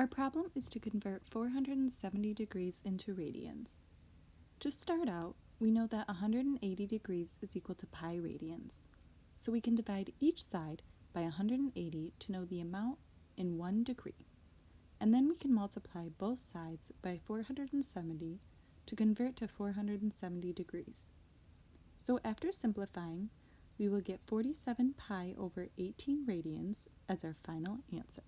Our problem is to convert 470 degrees into radians. To start out, we know that 180 degrees is equal to pi radians, so we can divide each side by 180 to know the amount in 1 degree. And then we can multiply both sides by 470 to convert to 470 degrees. So after simplifying, we will get 47 pi over 18 radians as our final answer.